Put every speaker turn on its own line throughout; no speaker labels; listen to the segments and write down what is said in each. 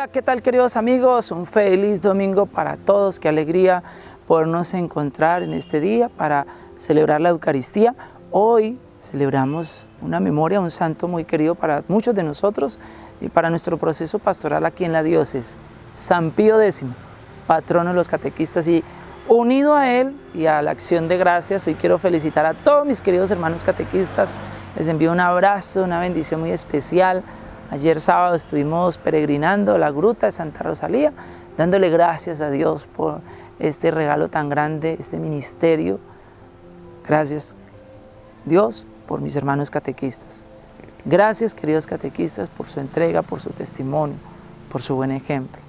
Hola, ¿qué tal queridos amigos? Un feliz domingo para todos, qué alegría podernos encontrar en este día para celebrar la Eucaristía. Hoy celebramos una memoria, un santo muy querido para muchos de nosotros y para nuestro proceso pastoral aquí en la diócesis, San Pío X, patrono de los catequistas y unido a él y a la acción de gracias, hoy quiero felicitar a todos mis queridos hermanos catequistas, les envío un abrazo, una bendición muy especial, Ayer sábado estuvimos peregrinando la gruta de Santa Rosalía, dándole gracias a Dios por este regalo tan grande, este ministerio. Gracias, Dios, por mis hermanos catequistas. Gracias, queridos catequistas, por su entrega, por su testimonio, por su buen ejemplo.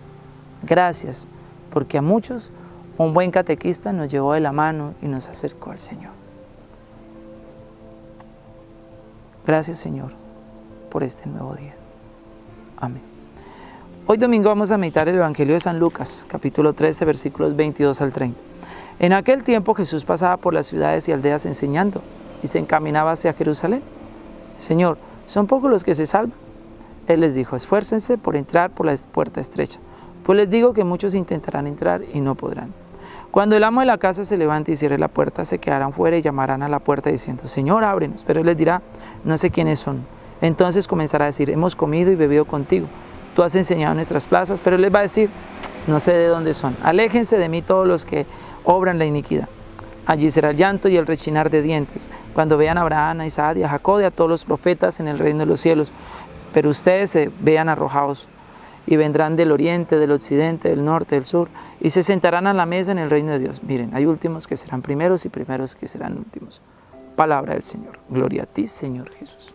Gracias, porque a muchos un buen catequista nos llevó de la mano y nos acercó al Señor. Gracias, Señor, por este nuevo día. Amén. Hoy domingo vamos a meditar el Evangelio de San Lucas, capítulo 13, versículos 22 al 30. En aquel tiempo Jesús pasaba por las ciudades y aldeas enseñando y se encaminaba hacia Jerusalén. Señor, ¿son pocos los que se salvan? Él les dijo, esfuércense por entrar por la puerta estrecha, pues les digo que muchos intentarán entrar y no podrán. Cuando el amo de la casa se levante y cierre la puerta, se quedarán fuera y llamarán a la puerta diciendo, Señor, ábrenos. Pero él les dirá, no sé quiénes son. Entonces comenzará a decir, hemos comido y bebido contigo, tú has enseñado nuestras plazas, pero él les va a decir, no sé de dónde son, aléjense de mí todos los que obran la iniquidad. Allí será el llanto y el rechinar de dientes, cuando vean a Abraham, a Isaac y a Jacob y a todos los profetas en el reino de los cielos, pero ustedes se vean arrojados y vendrán del oriente, del occidente, del norte, del sur, y se sentarán a la mesa en el reino de Dios. Miren, hay últimos que serán primeros y primeros que serán últimos. Palabra del Señor. Gloria a ti, Señor Jesús.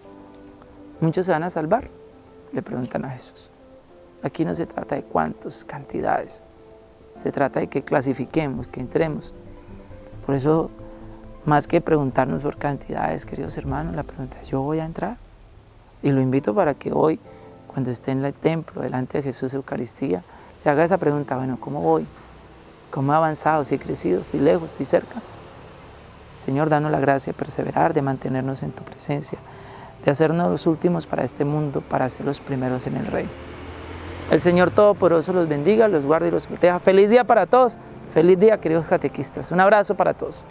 ¿Muchos se van a salvar? Le preguntan a Jesús. Aquí no se trata de cuántas cantidades, se trata de que clasifiquemos, que entremos. Por eso, más que preguntarnos por cantidades, queridos hermanos, la pregunta es, ¿yo voy a entrar? Y lo invito para que hoy, cuando esté en el templo, delante de Jesús Eucaristía, se haga esa pregunta, bueno, ¿cómo voy? ¿Cómo he avanzado? ¿Si he crecido? ¿Estoy lejos? ¿Estoy cerca? Señor, danos la gracia de perseverar, de mantenernos en tu presencia, de hacernos los últimos para este mundo, para ser los primeros en el reino. El Señor Todopoderoso los bendiga, los guarde y los proteja. Feliz día para todos. Feliz día, queridos catequistas. Un abrazo para todos.